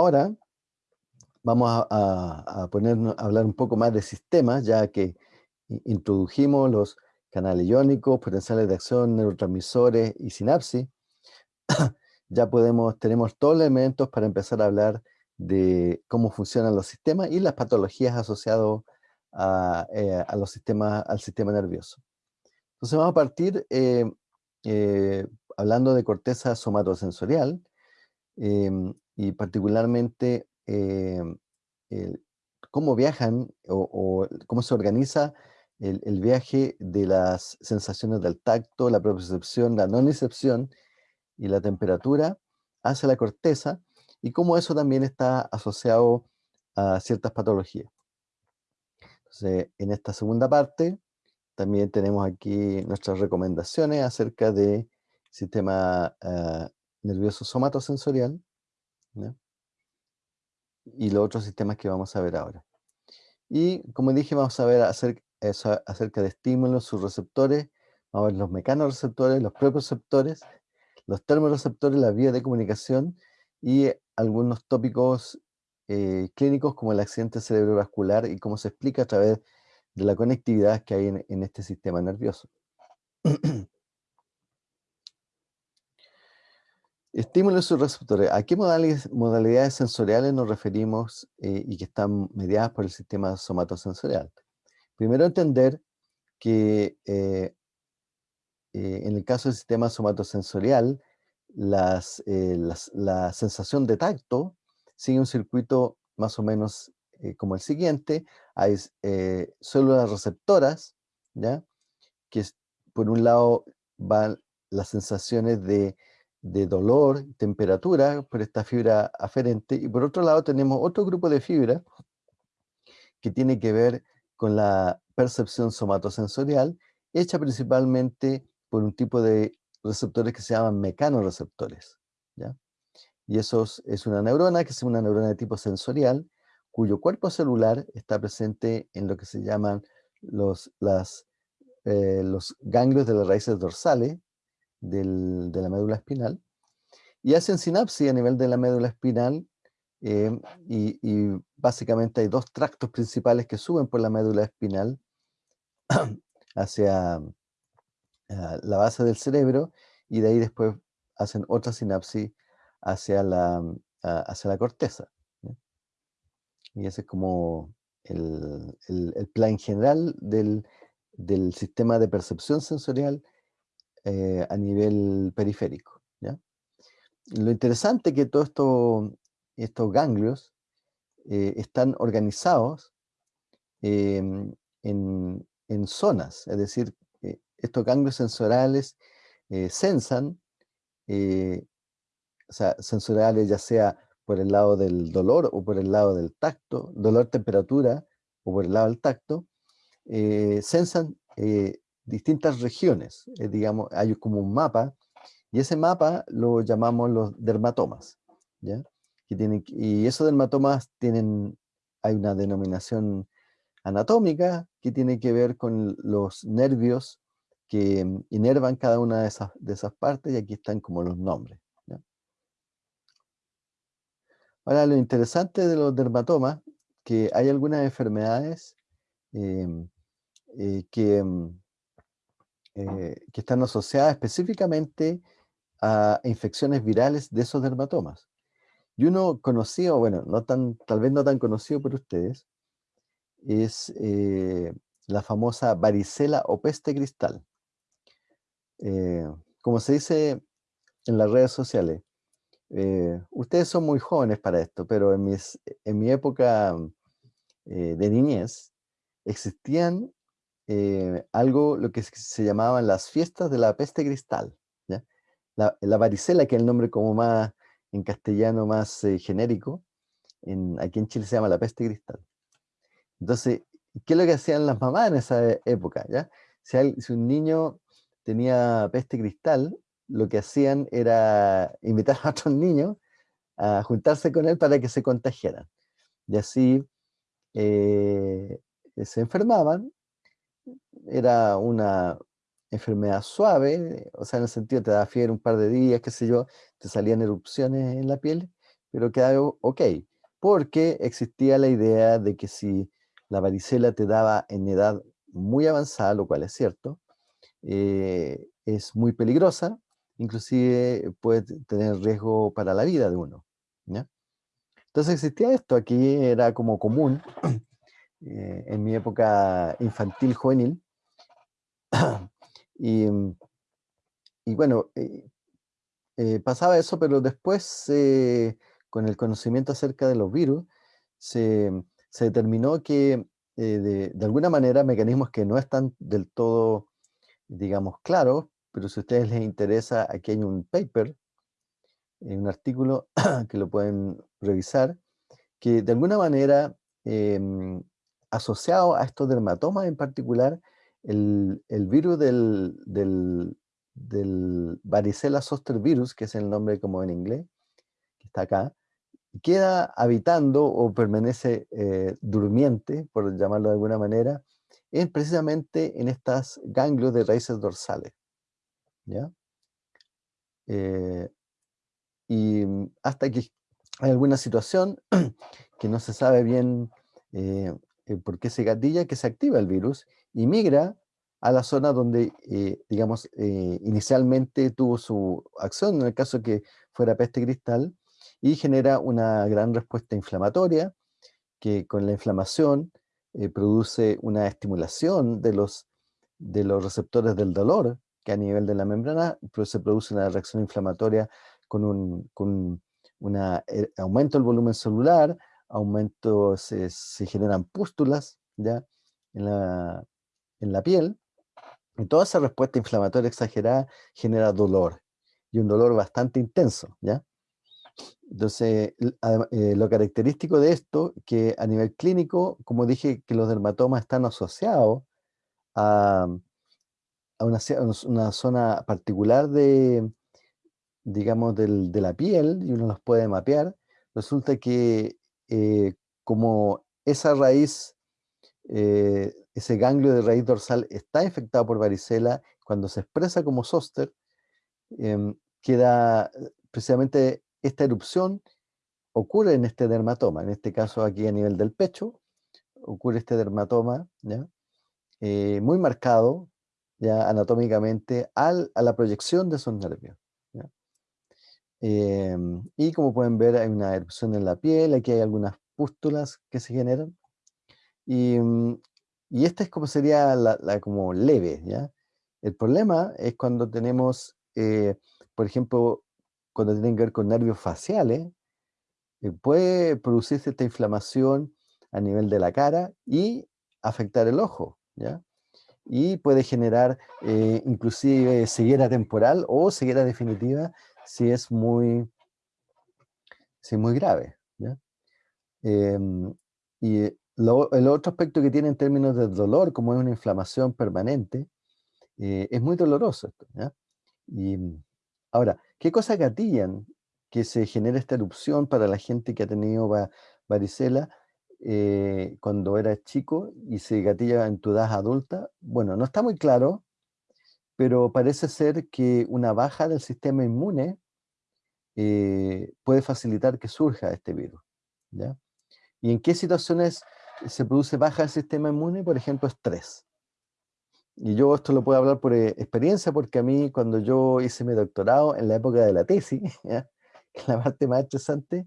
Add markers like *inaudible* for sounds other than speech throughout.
ahora vamos a, ponernos, a hablar un poco más de sistemas, ya que introdujimos los canales iónicos, potenciales de acción, neurotransmisores y sinapsis. *coughs* ya podemos, tenemos todos los elementos para empezar a hablar de cómo funcionan los sistemas y las patologías asociadas a, eh, los sistemas, al sistema nervioso. Entonces vamos a partir eh, eh, hablando de corteza somatosensorial em, y particularmente em, cómo viajan o, cómo se organiza el, viaje de las sensaciones del tacto, la percepción, la nonicepción y la temperatura hacia la corteza y cómo eso también está asociado a ciertas patologías. En esta segunda parte también tenemos aquí nuestras recomendaciones acerca del sistema ah, nervioso somatosensorial y los otros sistemas que vamos a ver ahora. Y como dije, vamos a ver acerca, de estímulos, sus receptores, vamos a los mecanorreceptores, los receptores, los termorreceptores, la vía de comunicación y algunos tópicos eh, clínicos como el accidente cerebrovascular y cómo se explica a través de la conectividad que hay en, este sistema nervioso. *clears throat* Estímulos y receptores. ¿A qué modalidades, sensoriales nos referimos eh, y que están mediadas por el sistema somatosensorial? Primero entender que eh, eh, en el caso del sistema somatosensorial, la sensación de tacto sigue un circuito más o menos como el siguiente, hay células receptoras, ¿ya? que por un lado van las sensaciones de, dolor, temperatura, por esta fibra aferente, y por otro lado tenemos otro grupo de fibra que tiene que ver con la percepción somatosensorial, hecha principalmente por un tipo de receptores que se llaman mecanorreceptores. ¿ya? Y eso es una neurona, que es una neurona de tipo sensorial, cuyo cuerpo celular está presente en lo que se llaman los, las, eh, los ganglios de las raíces dorsales de la médula espinal, y hacen sinapsis a nivel de la médula espinal, eh, y, básicamente hay dos tractos principales que suben por la médula espinal *clears throat* hacia ah, la base del cerebro, y de ahí después hacen otra sinapsis hacia la, ah, hacia la corteza. Y ese es como el, plan general del, sistema de percepción sensorial eh, a nivel periférico. Lo interesante es que todos esto, estos ganglios eh, están organizados em, en, zonas, es decir, eh, estos ganglios sensoriales sensan, o sea, sensoriales ya sea por el lado del dolor o por el lado del tacto, dolor, temperatura o por el lado del tacto, sensan distintas regiones, eh, digamos, hay como un mapa, y ese mapa lo llamamos los dermatomas, ¿ya? Que tienen, y esos dermatomas tienen, hay una denominación anatómica que tiene que ver con los nervios que mm, inervan cada una de esas, de esas partes, y aquí están como los nombres. Ahora, lo interesante de los dermatomas, que hay algunas enfermedades em, eh, que, mm, eh, que están asociadas específicamente a infecciones virales de esos dermatomas. Y uno conocido, bueno, tal vez no tan conocido por ustedes, es eh, la famosa varicela o peste cristal. como se dice en las redes sociales, eh, ustedes son muy jóvenes para esto, pero en, mis, en mi época eh, de niñez existían eh, algo, lo que se llamaban las fiestas de la peste cristal. La, varicela, que es el nombre como más en castellano más genérico, en, aquí en Chile se llama la peste cristal. Entonces, ¿qué es lo que hacían las mamás en esa época? ¿ya? Si, si un niño tenía peste cristal, lo que hacían era invitar a otros niños a juntarse con él para que se contagiaran. Y así eh, se enfermaban. Era una enfermedad suave, o sea, en el sentido te da fiebre un par de días, qué sé yo, te salían erupciones en la piel, pero quedaba ok, porque existía la idea de que si la varicela te daba en edad muy avanzada, lo cual es cierto, eh, es muy peligrosa, inclusive puede tener riesgo para la vida de uno. Entonces existía esto, aquí era como común, eh, en mi época infantil, juvenil, *coughs* y, y, bueno, eh, pasaba eso, pero después con el conocimiento acerca de los virus, se, se determinó que de, de, alguna manera mecanismos que no están del todo digamos, claro, pero si a ustedes les interesa, aquí hay un paper, eh, un artículo *coughs* que lo pueden revisar, que de alguna manera, em, asociado a estos dermatomas en particular, el, virus del, varicela zoster virus, que es el nombre como en inglés, que está acá, queda habitando o permanece eh, durmiente, por llamarlo de alguna manera, es precisamente en estas ganglios de raíces dorsales. ¿ya? Eh, y mm, hasta que hay alguna situación *clears throat* que no se sabe bien eh, eh, por qué se gatilla, que se activa el virus y migra a la zona donde, digamos, inicialmente tuvo su acción, en el caso que fuera peste cristal, y genera una gran respuesta inflamatoria, que con la inflamación eh, produce una estimulación de los, de los receptores del dolor, que a nivel de la membrana se produce una reacción inflamatoria con un con una, eh, aumento del volumen celular, aumento, se, generan pústulas ¿ya? En, la, en la piel, y toda esa respuesta inflamatoria exagerada genera dolor, y un dolor bastante intenso, ¿ya? Entonces, eh, lo característico de esto, que a nivel clínico, como dije, que los dermatomas están asociados a, una, zona particular de, digamos, de la piel, y uno los puede mapear, resulta que eh, como esa raíz, eh, ese ganglio de raíz dorsal está infectado por varicela, cuando se expresa como zóster, em, queda precisamente esta erupción ocurre en este dermatoma, en este caso aquí a nivel del pecho, ocurre este dermatoma, eh, muy marcado, ya anatómicamente, al, a la proyección de esos nervios. Em, y como pueden ver, hay una erupción en la piel, aquí hay algunas pústulas que se generan, y, mm, y esta es como sería la, como leve, ¿ya? El problema es cuando tenemos, eh, por ejemplo, cuando tienen que ver con nervios faciales, eh, puede producirse esta inflamación a nivel de la cara y afectar el ojo, ¿ya? Y puede generar eh, inclusive ceguera temporal o ceguera definitiva si es muy, es muy grave. Em, y el otro aspecto que tiene en términos de dolor, como es una inflamación permanente, eh, es muy doloroso esto. Y ahora, ¿Qué cosas gatillan que se genere esta erupción para la gente que ha tenido varicela eh, cuando era chico y se gatilla en tu edad adulta? Bueno, no está muy claro, pero parece ser que una baja del sistema inmune eh, puede facilitar que surja este virus. ¿Y en qué situaciones se produce baja del sistema inmune? Por ejemplo, estrés. Y yo esto lo puedo hablar por eh, experiencia, porque a mí cuando yo hice mi doctorado en la época de la tesis, *laughs* ¿ya? la parte más estresante,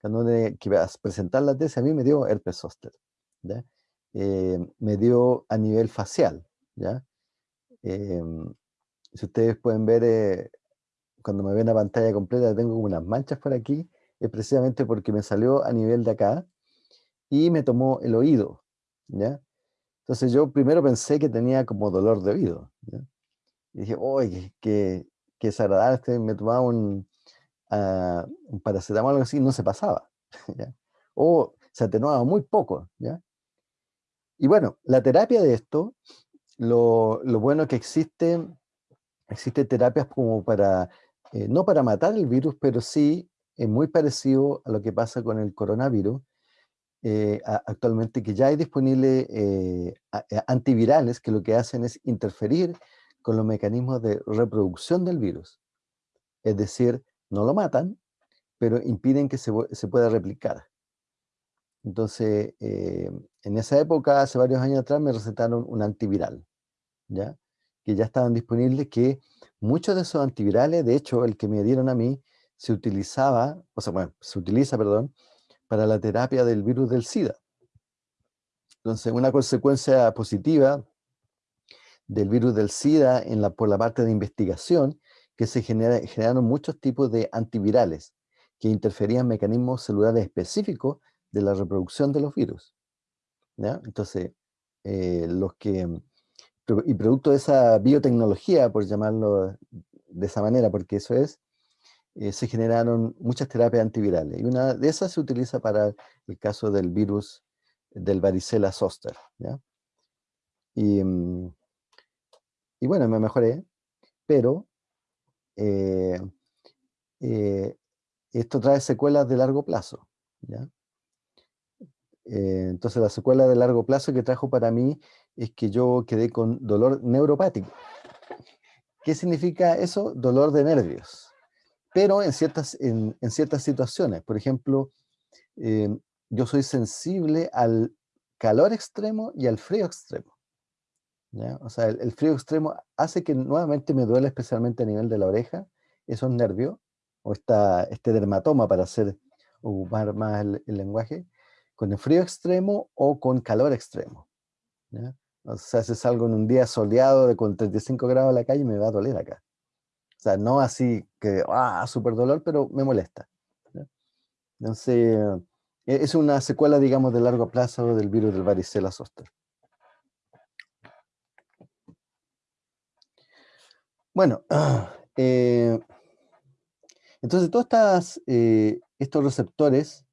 cuando que ibas a presentar la tesis, a mí me dio herpes zóster, eh, me dio a nivel facial, ¿ya? Em, si ustedes pueden ver, eh, cuando me ven la pantalla completa, tengo como unas manchas por aquí, es precisamente porque me salió a nivel de acá y me tomó el oído, ¿ya? Entonces yo primero pensé que tenía como dolor de oído. Y dije, uy, qué, qué, desagradable, me tomaba un, uh, un paracetamol o algo así, no se pasaba. *laughs* O se atenuaba muy poco. ¿ya? Y bueno, la terapia de esto, lo, lo bueno que existe, existen terapias como para, eh, no para matar el virus, pero sí es muy parecido a lo que pasa con el coronavirus, eh, actualmente que ya hay disponibles eh, antivirales que lo que hacen es interferir con los mecanismos de reproducción del virus. Es decir, no lo matan, pero impiden que se, se pueda replicar. Entonces, en esa época, hace varios años atrás, me recetaron un antiviral, ¿ya? Que ya estaban disponibles, que muchos de esos antivirales, de hecho, el que me dieron a mí, se utilizaba, o sea, bueno, se utiliza, perdón, para la terapia del virus del SIDA. Entonces, una consecuencia positiva del virus del SIDA en la, por la parte de investigación, que se generaron muchos tipos de antivirales que interferían mecanismos celulares específicos de la reproducción de los virus. Entonces, eh, los que, y producto de esa biotecnología, por llamarlo de esa manera, porque eso es, eh, se generaron muchas terapias antivirales. Y una de esas se utiliza para el caso del virus del varicela zoster. Y, mm, y, bueno, me mejoré, pero eh, esto trae secuelas de largo plazo. Eh, entonces la secuela de largo plazo que trajo para mí es que yo quedé con dolor neuropático. ¿Qué significa eso? Dolor de nervios. Pero en ciertas, en, ciertas situaciones, por ejemplo, eh, yo soy sensible al calor extremo y al frío extremo. O sea, el, frío extremo hace que nuevamente me duele especialmente a nivel de la oreja, esos nervios, o esta, este dermatoma para hacer, ocupar más el lenguaje, con el frío extremo o con calor extremo. O sea, si salgo en un día soleado de con 35 grados en la calle, me va a doler acá. O sea, no así que, ah, súper dolor, pero me molesta. Entonces, e, es una secuela, digamos, de largo plazo del virus del varicela zoster. Bueno, *clears throat* eh, entonces todos eh, estos receptores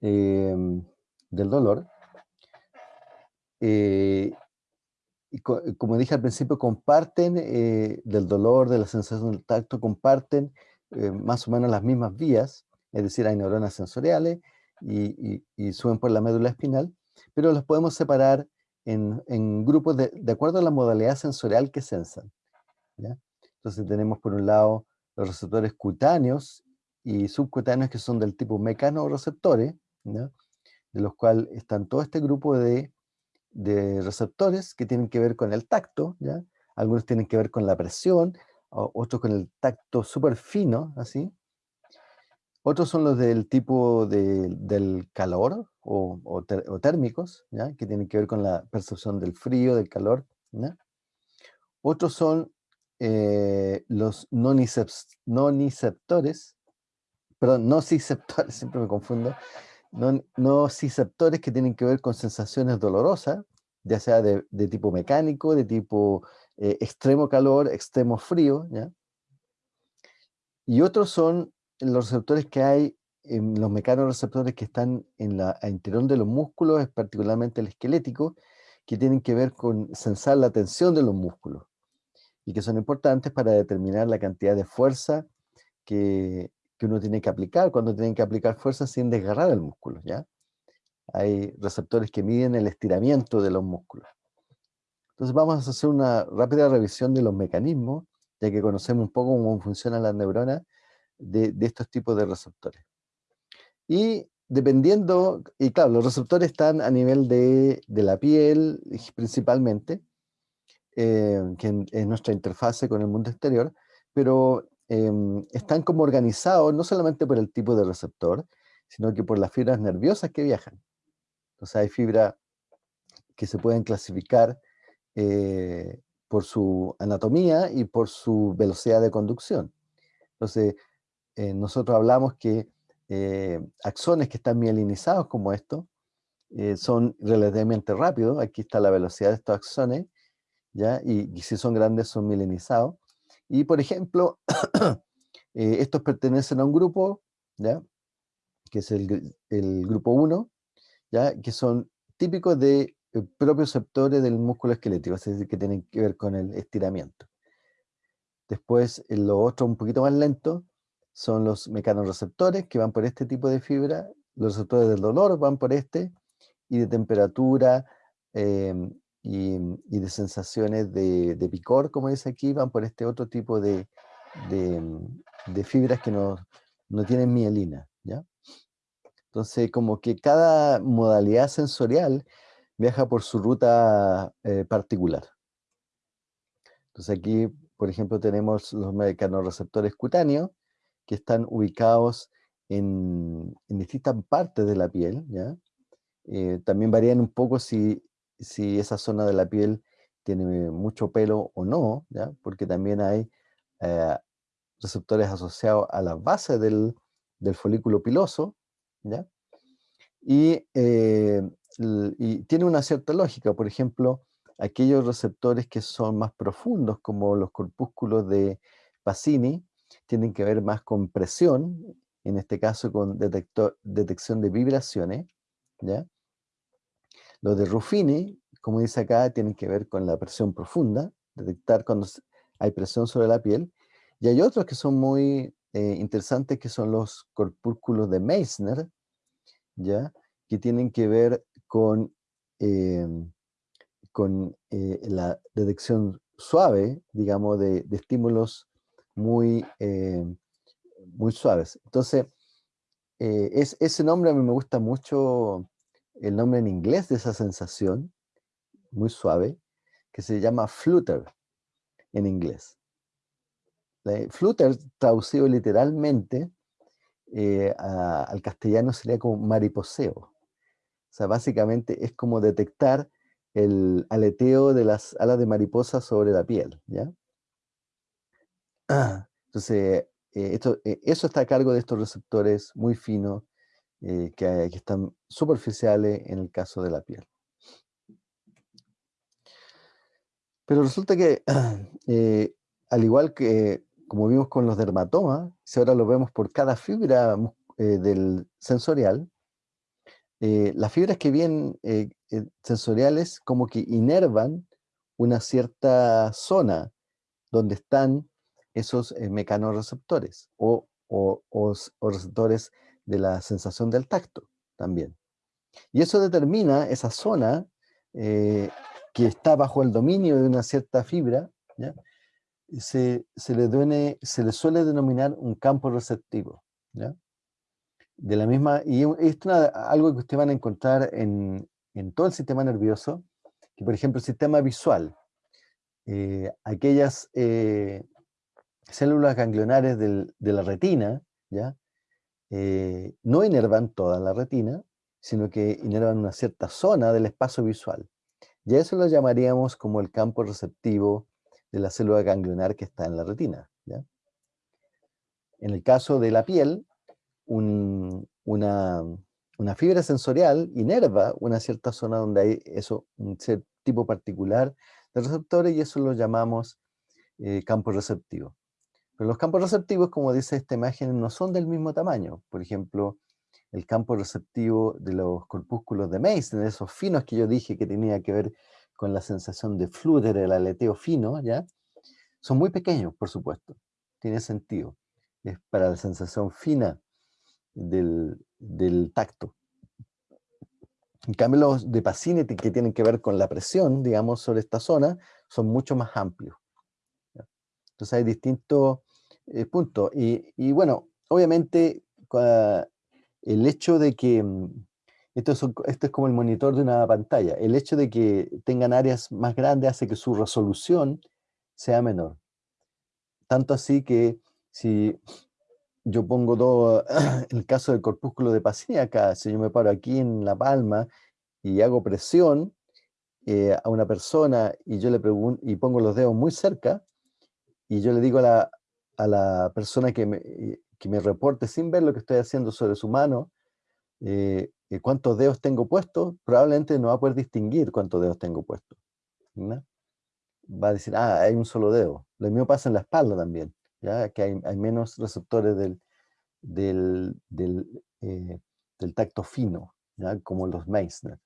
em, del dolor. Eh, y como dije al principio, comparten eh, del dolor, de la sensación del tacto, comparten eh, más o menos las mismas vías, es decir, hay neuronas sensoriales y, suben por la médula espinal, pero los podemos separar en, grupos de, acuerdo a la modalidad sensorial que sensan. Entonces tenemos por un lado los receptores cutáneos y subcutáneos que son del tipo mecanoreceptores, ¿no? de los cuales están todo este grupo de, receptores que tienen que ver con el tacto, ¿ya? algunos tienen que ver con la presión, otros con el tacto súper fino, así. Otros son los del tipo del calor o, térmicos, ¿ya? que tienen que ver con la percepción del frío, del calor. Otros son eh, los noniceptores, perdón, nociceptores, *laughs* siempre me confundo, no, nociceptores que tienen que ver con sensaciones dolorosas, ya sea de, tipo mecánico, de tipo eh, extremo calor, extremo frío, ¿ya? Y otros son los receptores que hay, en los mecanoreceptores que están en la interior de los músculos, particularmente el esquelético, que tienen que ver con sensar la tensión de los músculos y que son importantes para determinar la cantidad de fuerza que, que uno tiene que aplicar cuando tienen que aplicar fuerza sin desgarrar el músculo, ¿ya? Hay receptores que miden el estiramiento de los músculos. Entonces vamos a hacer una rápida revisión de los mecanismos, ya que conocemos un poco cómo funcionan las neuronas de, estos tipos de receptores. Y dependiendo, y claro, los receptores están a nivel de, la piel principalmente, eh, que es nuestra interfase con el mundo exterior, pero Em, están como organizados no solamente por el tipo de receptor, sino que por las fibras nerviosas que viajan. Entonces hay fibras que se pueden clasificar eh, por su anatomía y por su velocidad de conducción. Entonces, eh, nosotros hablamos que eh, axones que están mielinizados como esto, son relativamente rápidos, aquí está la velocidad de estos axones, ¿ya? Y, y si son grandes son mielinizados, y por ejemplo, *coughs* eh, estos pertenecen a un grupo, ¿ya? que es el, grupo 1, ¿ya? que son típicos de eh, propios sectores del músculo esquelético, es decir, que tienen que ver con el estiramiento. Después, lo otro un poquito más lento son los mecanorreceptores que van por este tipo de fibra, los receptores del dolor van por este, y de temperatura, em, y, de sensaciones de, picor, como dice aquí, van por este otro tipo de, de, fibras que nos, no tienen mielina, ¿ya? Entonces, como que cada modalidad sensorial viaja por su ruta eh, particular. Entonces aquí, por ejemplo, tenemos los mecanorreceptores cutáneos que están ubicados en, distintas partes de la piel, ¿ya? Eh, también varían un poco si, si esa zona de la piel tiene mucho pelo o no, ¿ya? porque también hay eh, receptores asociados a la base del, folículo piloso, ¿ya? Y, eh, y, tiene una cierta lógica, por ejemplo, aquellos receptores que son más profundos, como los corpúsculos de Pacini, tienen que ver más con presión, en este caso con detección de vibraciones, ¿ya? Los de Ruffini, como dice acá, tienen que ver con la presión profunda, detectar cuando hay presión sobre la piel, y hay otros que son muy eh, interesantes, que son los corpúsculos de Meissner, ¿ya? que tienen que ver con, em, con eh, la detección suave, digamos, de, estímulos muy, em, muy suaves. Entonces, eh, es, ese nombre a mí me gusta mucho, el nombre en inglés de esa sensación, muy suave, que se llama flutter en inglés. Flutter, traducido literalmente eh, al castellano, sería como mariposeo. O sea, básicamente es como detectar el aleteo de las alas de mariposa sobre la piel, ¿ya? *clears throat* Entonces, eh, esto, eh, eso está a cargo de estos receptores muy finos que, que, están superficiales en el caso de la piel. Pero resulta que, *clears throat* al igual que como vimos con los dermatomas, si ahora lo vemos por cada fibra eh, del sensorial, eh, las fibras que vienen eh, sensoriales como que inervan una cierta zona donde están esos mecanorreceptores o, o, o, receptores de la sensación del tacto también. Y eso determina esa zona que está bajo el dominio de una cierta fibra, ¿ya? se, le, se le suele denominar un campo receptivo. De la misma, y esto es algo que ustedes van a encontrar en, todo el sistema nervioso, que por ejemplo el sistema visual, eh, aquellas eh, células ganglionares de la retina, ¿ya? Eh, no inervan toda la retina, sino que inervan una cierta zona del espacio visual. Y a eso lo llamaríamos como el campo receptivo de la célula ganglionar que está en la retina. En el caso de la piel, una, fibra sensorial inerva una cierta zona donde hay eso, un tipo particular de receptores y eso lo llamamos eh, campo receptivo. Pero los campos receptivos, como dice esta imagen, no son del mismo tamaño. Por ejemplo, el campo receptivo de los corpúsculos de Mason, esos finos que yo dije que tenía que ver con la sensación de flutter, el aleteo fino, ¿ya? Son muy pequeños, por supuesto. Tiene sentido. Es para la sensación fina del, tacto. En cambio, los de Pacini, que tienen que ver con la presión, digamos, sobre esta zona, son mucho más amplios. Entonces hay distintos eh, puntos. Y, bueno, obviamente, el hecho de que mm, esto es, como el monitor de una pantalla. El hecho de que tengan áreas más grandes hace que su resolución sea menor. Tanto así que si yo pongo todo, *clears throat* el caso del corpúsculo de Pacini acá, si yo me paro aquí en la palma y hago presión eh, a una persona y yo le y pongo los dedos muy cerca y yo le digo a la, persona que me, que me reporte sin ver lo que estoy haciendo sobre su mano, eh, cuántos dedos tengo puestos, probablemente no va a poder distinguir cuántos dedos tengo puestos. Va a decir, ah, hay un solo dedo. Lo mismo pasa en la espalda también, ¿ya? que hay, menos receptores del, del, eh, del, tacto fino, ¿ya? como los Meissner.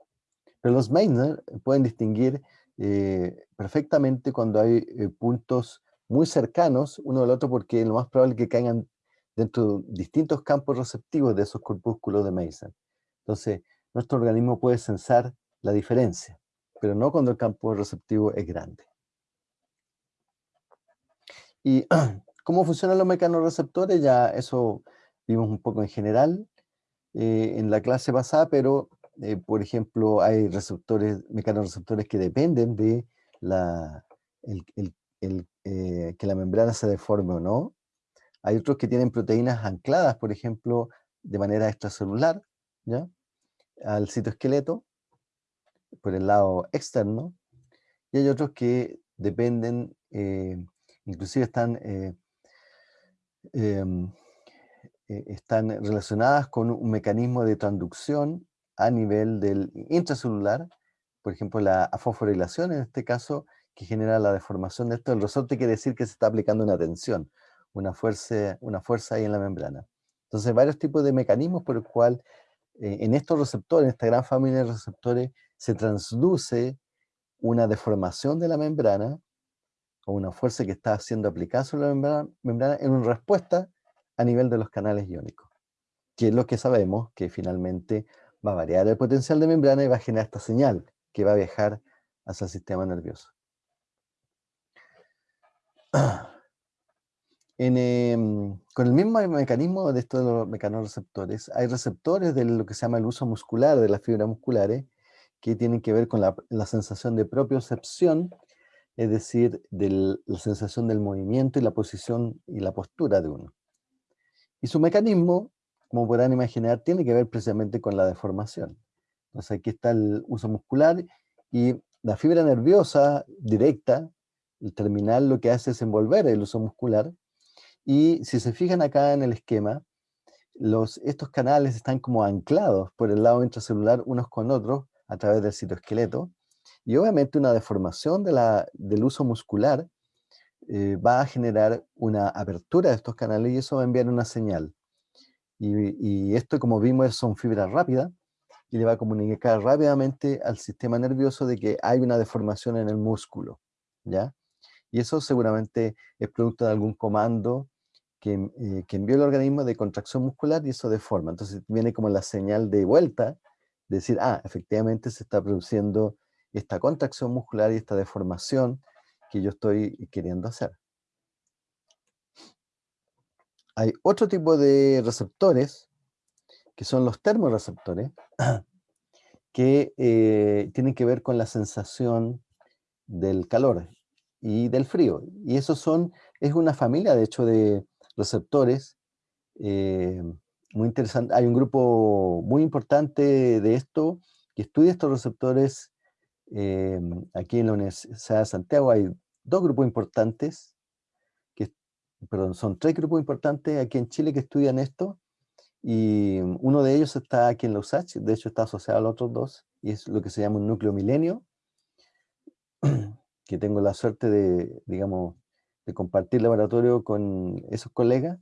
Pero los Meissner pueden distinguir eh, perfectamente cuando hay eh, puntos muy cercanos uno del otro porque lo más probable es que caigan dentro de distintos campos receptivos de esos corpúsculos de Meissner. Entonces, nuestro organismo puede sensar la diferencia, pero no cuando el campo receptivo es grande. ¿Y *clears throat* cómo funcionan los mecanorreceptores? Ya eso vimos un poco en general eh, en la clase pasada, pero eh, por ejemplo hay receptores, mecanorreceptores que dependen de la, que la membrana se deforme o no. Hay otros que tienen proteínas ancladas, por ejemplo, de manera extracelular, ¿ya? al citoesqueleto, por el lado externo, y hay otros que dependen, eh, inclusive están, eh, em, eh, están relacionadas con un mecanismo de transducción a nivel del intracelular, por ejemplo la fosforilación en este caso, que genera la deformación de esto. El resorte quiere decir que se está aplicando una tensión, una fuerza, una fuerza ahí en la membrana. Entonces, varios tipos de mecanismos por el cual eh, en estos receptores, en esta gran familia de receptores, se transduce una deformación de la membrana o una fuerza que está siendo aplicada sobre la membrana, membrana en una respuesta a nivel de los canales iónicos, que es lo que sabemos que finalmente va a variar el potencial de membrana y va a generar esta señal que va a viajar hacia el sistema nervioso. *clears throat* Em, con el mismo mecanismo de estos los mecanorreceptores, hay receptores de lo que se llama el uso muscular de las fibras musculares, que tienen que ver con la, sensación de propiocepción, es decir, de la sensación del movimiento y la posición y la postura de uno. Y su mecanismo, como podrán imaginar, tiene que ver precisamente con la deformación. Entonces aquí está el uso muscular y la fibra nerviosa directa, el terminal lo que hace es envolver el uso muscular, y si se fijan acá en el esquema, estos canales están como anclados por el lado intracelular unos con otros a través del citoesqueleto. Y obviamente una deformación del uso muscular eh, va a generar una apertura de estos canales y eso va a enviar una señal. Y, y esto, como vimos, son fibras rápidas y le va a comunicar rápidamente al sistema nervioso de que hay una deformación en el músculo. ¿ya? Y eso seguramente es producto de algún comando eh, que, envió el organismo de contracción muscular y eso deforma. Entonces viene como la señal de vuelta, de decir, ah, efectivamente se está produciendo esta contracción muscular y esta deformación que yo estoy queriendo hacer. Hay otro tipo de receptores, que son los termorreceptores, *clears throat* que eh, tienen que ver con la sensación del calor y del frío. Y esos son, es una familia, de hecho, de, receptores. Eh, muy interesante. Hay un grupo muy importante de esto que estudia estos receptores eh, aquí en la Universidad de Santiago. Hay dos grupos importantes, que, perdón, son tres grupos importantes aquí en Chile que estudian esto. Y uno de ellos está aquí en la USACH, de hecho está asociado a los otros dos, y es lo que se llama un núcleo milenio, *clears throat* que tengo la suerte de, digamos, de compartir laboratorio con esos colegas,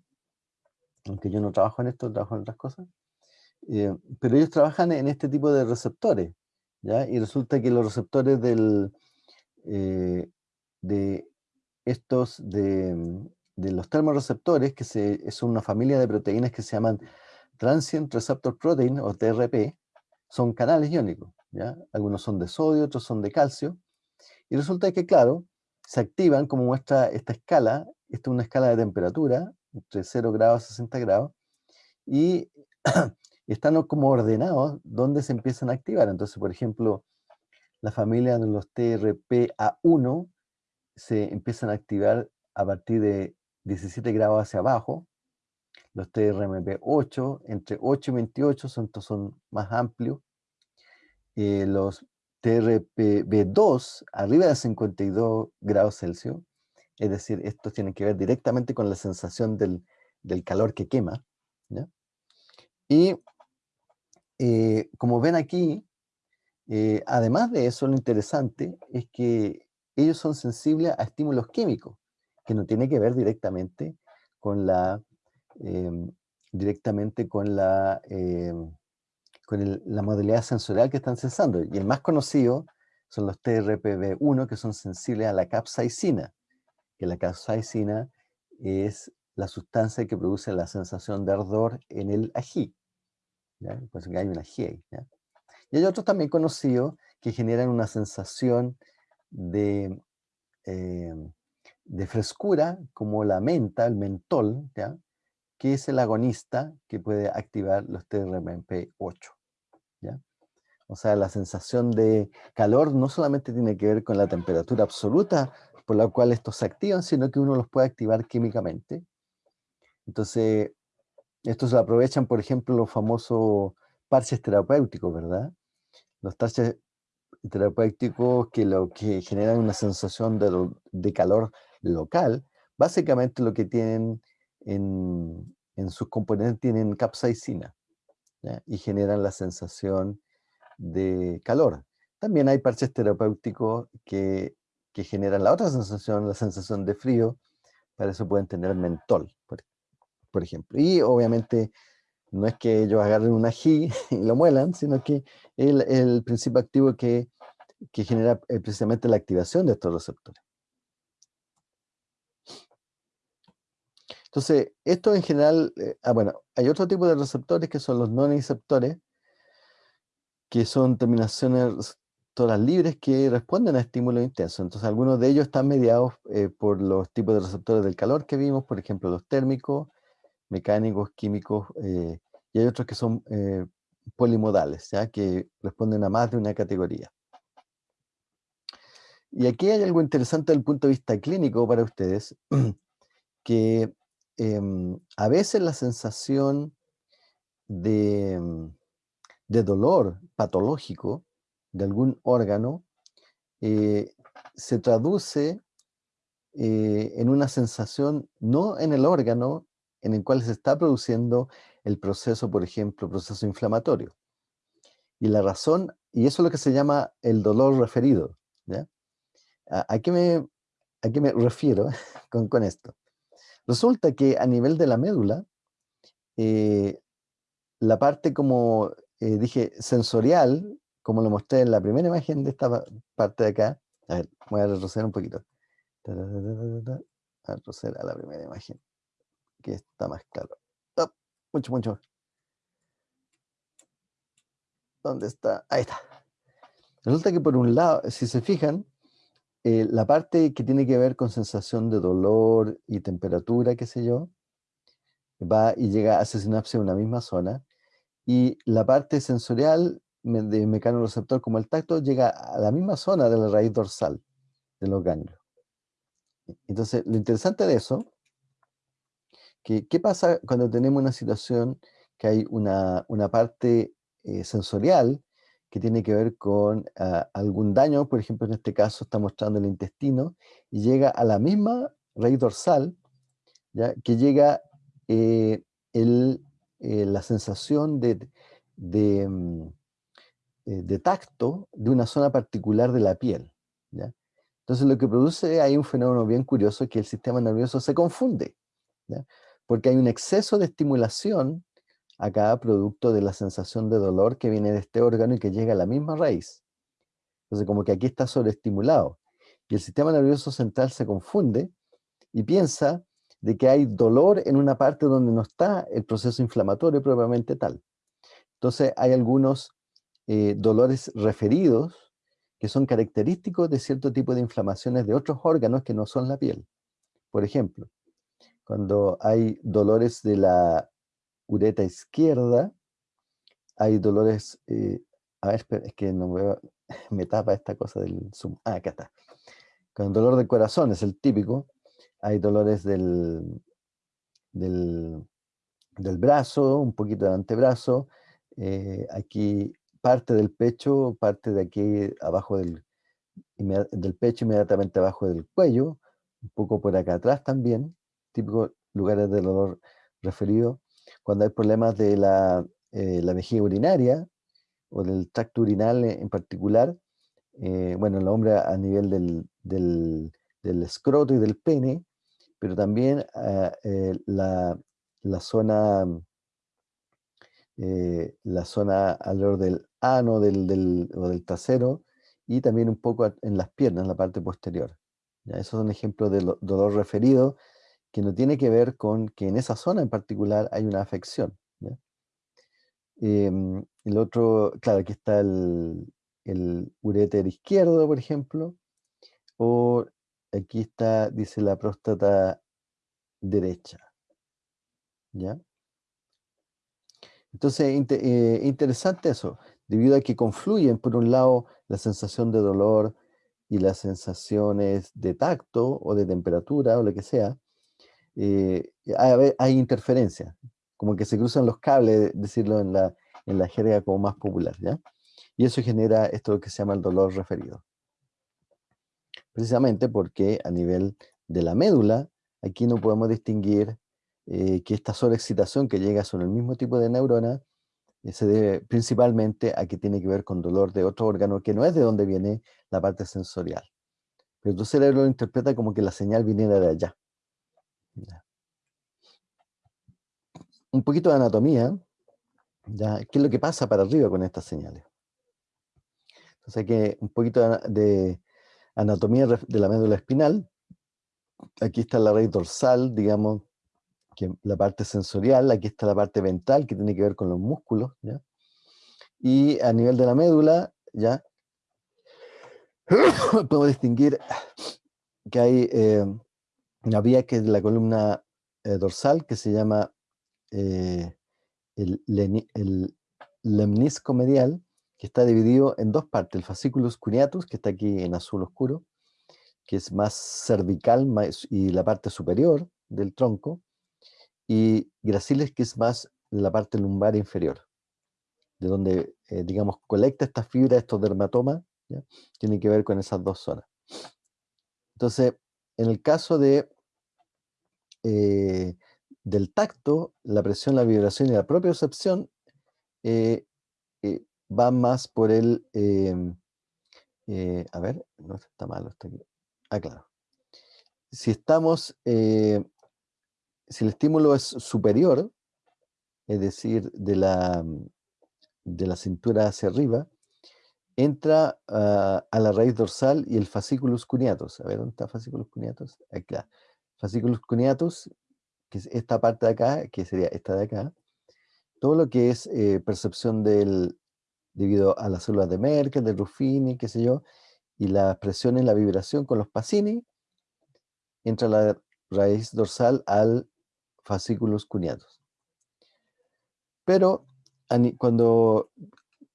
aunque yo no trabajo en esto, trabajo en otras cosas, eh, pero ellos trabajan en este tipo de receptores, ¿ya? Y resulta que los receptores del, eh, de estos, de, de, los termorreceptores, que se, es una familia de proteínas que se llaman Transient Receptor Protein, o TRP, son canales iónicos, ¿ya? Algunos son de sodio, otros son de calcio, y resulta que, claro, se activan como muestra esta escala, esta es una escala de temperatura, entre 0 grados a 60 grados, y *clears throat* están como ordenados donde se empiezan a activar. Entonces, por ejemplo, la familia de los TRPA1 se empiezan a activar a partir de 17 grados hacia abajo, los TRMP8 entre 8 y 28 son, son más amplios, eh, los TRPB2 arriba de 52 grados Celsius, es decir, esto tiene que ver directamente con la sensación del, calor que quema. Y eh, como ven aquí, eh, además de eso, lo interesante es que ellos son sensibles a estímulos químicos, que no tiene que ver directamente con la, em, directamente con la con la modalidad sensorial que están cesando. Y el más conocido son los TRPV1, que son sensibles a la capsaicina, que la capsaicina es la sustancia que produce la sensación de ardor en el ají. ¿ya? Pues hay un ají ahí. Y hay otros también conocidos que generan una sensación de, eh, de frescura, como la menta, el mentol, ¿ya? que es el agonista que puede activar los TRMP8. ¿Ya? O sea, la sensación de calor no solamente tiene que ver con la temperatura absoluta por la cual estos se activan, sino que uno los puede activar químicamente. Entonces, estos aprovechan, por ejemplo, los famosos parches terapéuticos, ¿verdad? Los parches terapéuticos que lo que generan una sensación de, calor local, básicamente lo que tienen en, sus componentes tienen capsaicina y generan la sensación de calor. También hay parches terapéuticos que, generan la otra sensación, la sensación de frío, para eso pueden tener mentol, por, ejemplo. Y obviamente no es que ellos agarren un ají *laughs* y lo muelan, sino que el, el principio activo que que genera eh, precisamente la activación de estos receptores. Entonces, esto en general, eh, ah, bueno, hay otro tipo de receptores que son los non-receptores, que son terminaciones receptoras libres que responden a estímulos intensos. Entonces, algunos de ellos están mediados eh, por los tipos de receptores del calor que vimos, por ejemplo, los térmicos, mecánicos, químicos, y hay otros que son polimodales, ¿ya? que responden a más de una categoría. Y aquí hay algo interesante desde el punto de vista clínico para ustedes, *clears throat* que em, a veces la sensación de, mm, de, dolor patológico de algún órgano eh, se traduce eh, en una sensación no en el órgano en el cual se está produciendo el proceso, por ejemplo, proceso inflamatorio. Y la razón, y eso es lo que se llama el dolor referido. ¿ya? ¿A, qué, me, a me refiero *laughs* con, con, esto? Resulta que a nivel de la médula, eh, la parte como eh, dije sensorial, como lo mostré en la primera imagen de esta parte de acá, a ver, voy a retroceder un poquito. A retroceder a la primera imagen, que está más claro. Mucho, mucho. ¿Dónde está? Ahí está. Resulta que por un lado, si se fijan, eh, la parte que tiene que ver con sensación de dolor y temperatura, qué sé yo, va y llega a sinapsis en una misma zona. Y la parte sensorial de mecanoreceptor como el tacto llega a la misma zona de la raíz dorsal de los ganglios. Entonces, lo interesante de eso, que, ¿qué pasa cuando tenemos una situación que hay una, parte eh, sensorial que tiene que ver con ah, algún daño, por ejemplo, en este caso está mostrando el intestino, y llega a la misma raíz dorsal, ¿ya? que llega eh, el, eh, la sensación de, mm, eh, de, tacto de una zona particular de la piel. ¿ya? Entonces lo que produce hay un fenómeno bien curioso que el sistema nervioso se confunde, porque hay un exceso de estimulación a cada producto de la sensación de dolor que viene de este órgano y que llega a la misma raíz. Entonces, como que aquí está sobreestimulado. Y el sistema nervioso central se confunde y piensa de que hay dolor en una parte donde no está el proceso inflamatorio propiamente tal. Entonces, hay algunos eh, dolores referidos que son característicos de cierto tipo de inflamaciones de otros órganos que no son la piel. Por ejemplo, cuando hay dolores de la ureta izquierda, hay dolores, eh, a ver, es que no veo, *laughs* me tapa esta cosa del zoom, ah, acá está. Con dolor de corazón es el típico, hay dolores del, del, brazo, un poquito del antebrazo, eh, aquí parte del pecho, parte de aquí abajo del, del pecho, inmediatamente abajo del cuello, un poco por acá atrás también, típicos lugares de dolor referido, cuando hay problemas de la, eh, vejiga urinaria o del tracto urinal en particular, eh, bueno, el hombre a nivel del, del, escroto y del pene, pero también ah, eh, la, la, zona la zona alrededor del ano del, del, o del trasero y también un poco en las piernas, en la parte posterior. ¿ya? Esos son ejemplos de dolor referido que no tiene que ver con que en esa zona en particular hay una afección. Em, el otro, claro, aquí está el, el izquierdo, por ejemplo, o aquí está, dice la próstata derecha. ¿ya? Entonces, eh, interesante eso, debido a que confluyen, por un lado, la sensación de dolor y las sensaciones de tacto o de temperatura o lo que sea, eh, hay, hay interferencia, como que se cruzan los cables, decirlo en la, en la jerga como más popular, ¿ya? Y eso genera esto que se llama el dolor referido. Precisamente porque a nivel de la médula, aquí no podemos distinguir eh, que esta sobreexcitación que llega sobre el mismo tipo de neurona eh, se debe principalmente a que tiene que ver con dolor de otro órgano que no es de donde viene la parte sensorial. Pero tu cerebro lo interpreta como que la señal viniera de allá. Un poquito de anatomía. ¿ya? ¿Qué es lo que pasa para arriba con estas señales? Entonces hay que un poquito de anatomía de la médula espinal. Aquí está la raíz dorsal, digamos, la parte sensorial, aquí está la parte ventral que tiene que ver con los músculos, ¿ya? Y a nivel de la médula, ya, *coughs* podemos distinguir que hay eh, una vía que es la columna eh, dorsal que se llama eh, el, el, lemnisco medial, que está dividido en dos partes, el fasciculus cuneatus, que está aquí en azul oscuro, que es más cervical y la parte superior del tronco, y graciles, que es más la parte lumbar inferior, de donde, eh, digamos, colecta esta fibra, estos dermatomas, tiene que ver con esas dos zonas. Entonces, en el caso de, eh, del tacto, la presión, la vibración y la propia percepción eh, va más por el... Em, a ver, no está malo, está aquí. Ah, claro. Si estamos si el estímulo es superior, es decir, de la, de la cintura hacia arriba, entra a la raíz dorsal y el fasciculus cuneatus. A ver, ¿dónde está fasciculus cuneatus? Acá. Fasciculus cuneatus, que es esta parte de acá, que sería esta de acá. Todo lo que es eh, percepción del, debido a las células de Merkel, de Ruffini, qué sé yo, y la presión en la vibración con los Pacini, entra la raíz dorsal al fascículos cuneados. Pero cuando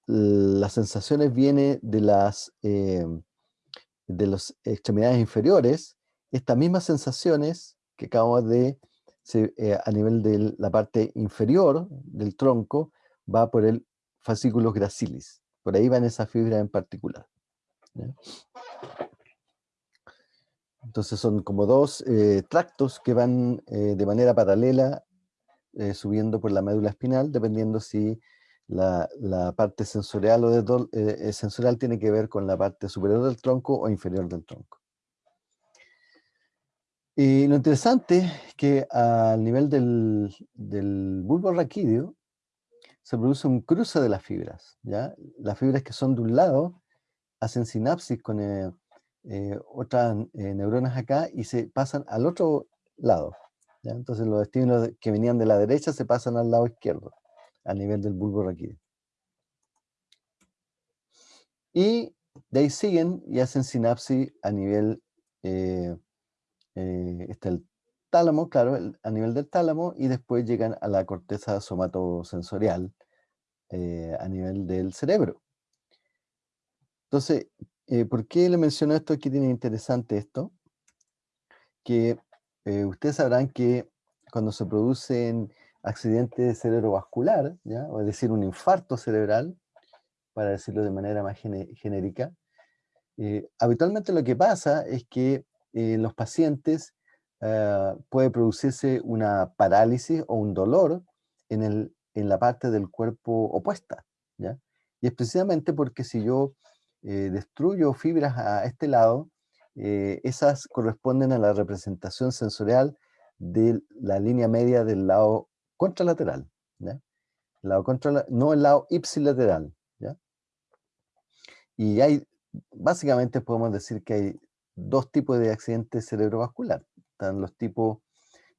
las sensaciones vienen de las, eh, de las extremidades inferiores, estas mismas sensaciones que acabamos de, eh, a nivel de la parte inferior del tronco, va por el fascículos gracilis. Por ahí van esas fibras en particular. Entonces son como dos eh, tractos que van eh, de manera paralela eh, subiendo por la médula espinal, dependiendo si la, parte sensorial, o de, sensorial tiene que ver con la parte superior del tronco o inferior del tronco. Y lo interesante es que al nivel del, del bulbo raquídeo se produce un cruce de las fibras. ¿ya? Las fibras que son de un lado hacen sinapsis con el, eh, otras eh, neuronas acá y se pasan al otro lado. Entonces los estímulos que venían de la derecha se pasan al lado izquierdo, a nivel del bulbo raquídeo. Y de ahí siguen y hacen sinapsis a nivel, eh, está el tálamo, claro, a nivel del tálamo, y después llegan a la corteza somatosensorial a nivel del cerebro. Entonces, eh, ¿Por qué le menciono esto? Aquí tiene interesante esto, que eh, ustedes sabrán que cuando se producen accidentes cerebrovascular, ¿ya? es decir, un infarto cerebral, para decirlo de manera más genérica, eh, habitualmente lo que pasa es que los pacientes ah, puede producirse una parálisis o un dolor en, el, en la parte del cuerpo opuesta. ¿ya? Y es precisamente porque si yo eh, destruyo fibras a este lado, eh, esas corresponden a la representación sensorial de la línea media del lado contralateral. lado no el lado ipsilateral. Y hay, básicamente podemos decir que hay dos tipos de accidentes cerebrovascular. Están los tipos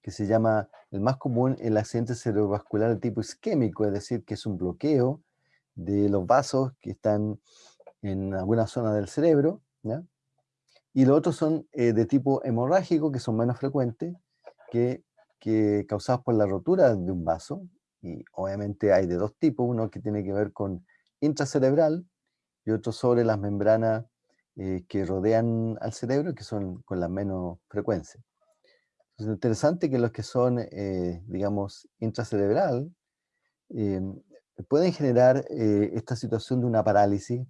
que se llama, el más común, el accidente cerebrovascular de tipo isquémico, es decir, que es un bloqueo de los vasos que están en alguna zona del cerebro, y los otros son eh, de tipo hemorrágico, que son menos frecuentes, que, que, causados por la rotura de un vaso, y obviamente hay de dos tipos, uno que tiene que ver con intracerebral y otro sobre las membranas eh, que rodean al cerebro, que son con la menos frecuencia. Es interesante que los que son, eh, digamos, intracerebral, eh, pueden generar esta situación de una parálisis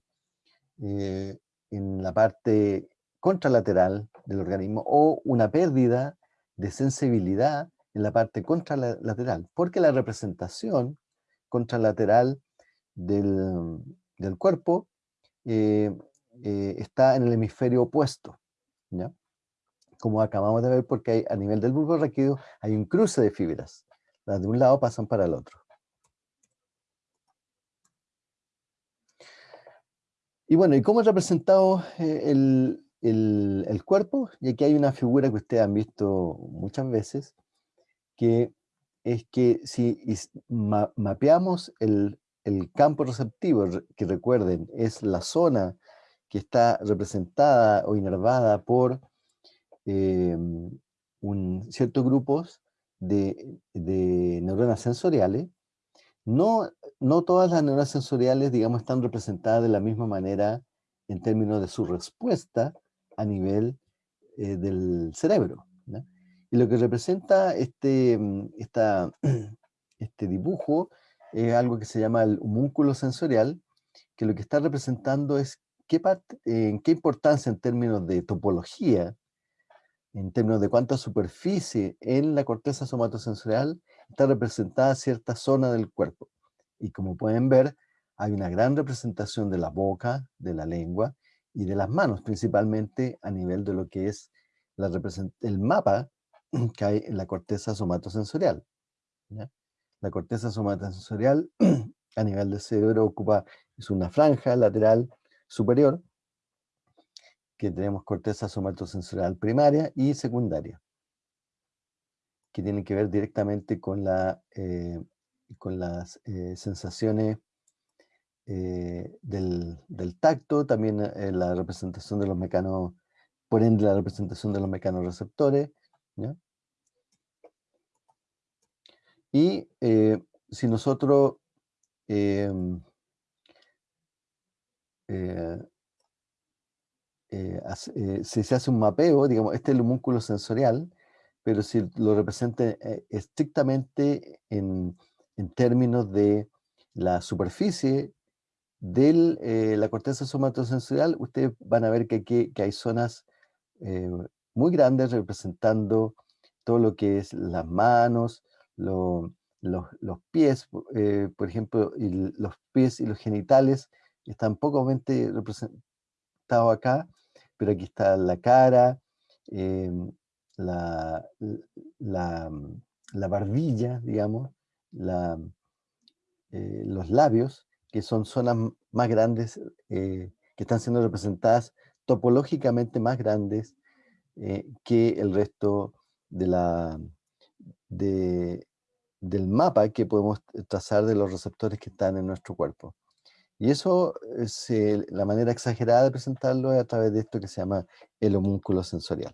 en la parte contralateral del organismo o una pérdida de sensibilidad en la parte contralateral, porque la representación contralateral del, del cuerpo eh, eh, está en el hemisferio opuesto, ¿ya? Como acabamos de ver, porque hay, a nivel del bulbo raquídeo hay un cruce de fibras, las de un lado pasan para el otro. Y bueno, ¿y cómo es representado eh, el, el, cuerpo? Y aquí hay una figura que ustedes han visto muchas veces, que es que si mapeamos el, campo receptivo, que recuerden, es la zona que está representada o inervada por em, un, ciertos grupos de, neuronas sensoriales, no, no todas las neuronas sensoriales, digamos, están representadas de la misma manera en términos de su respuesta a nivel eh, del cerebro. Y lo que representa este, mm, *clears throat* este dibujo es algo que se llama el homúnculo sensorial, que lo que está representando es qué parte, en qué importancia en términos de topología, en términos de cuánta superficie en la corteza somatosensorial está representada cierta zona del cuerpo. Y como pueden ver, hay una gran representación de la boca, de la lengua y de las manos, principalmente a nivel de lo que es el mapa *clears throat* que hay en la corteza somatosensorial. La corteza somatosensorial *clears throat* a nivel del cerebro ocupa, es una franja lateral superior, que tenemos corteza somatosensorial primaria y secundaria, que tienen que ver directamente con, la, eh, con las eh, sensaciones eh, del, tacto, también la representación de los mecanos, por ende la representación de los mecanorreceptores, y eh, si nosotros eh, si se hace un mapeo, digamos, este es el homúnculo sensorial, pero si lo representa estrictamente en, términos de la superficie de la corteza somatosensorial, ustedes van a ver que aquí que hay zonas muy grandes representando todo lo que es las manos, los, pies, eh, por ejemplo, y los pies y los genitales están pocamente representados acá, pero aquí está la cara, em, la, la, barbilla, digamos, eh, los labios, que son zonas más grandes, eh, que están siendo representadas topológicamente más grandes que el resto de la, de, del mapa que podemos trazar de los receptores que están en nuestro cuerpo. Y eso, es, la manera exagerada de presentarlo es a través de esto que se llama el homúnculo sensorial.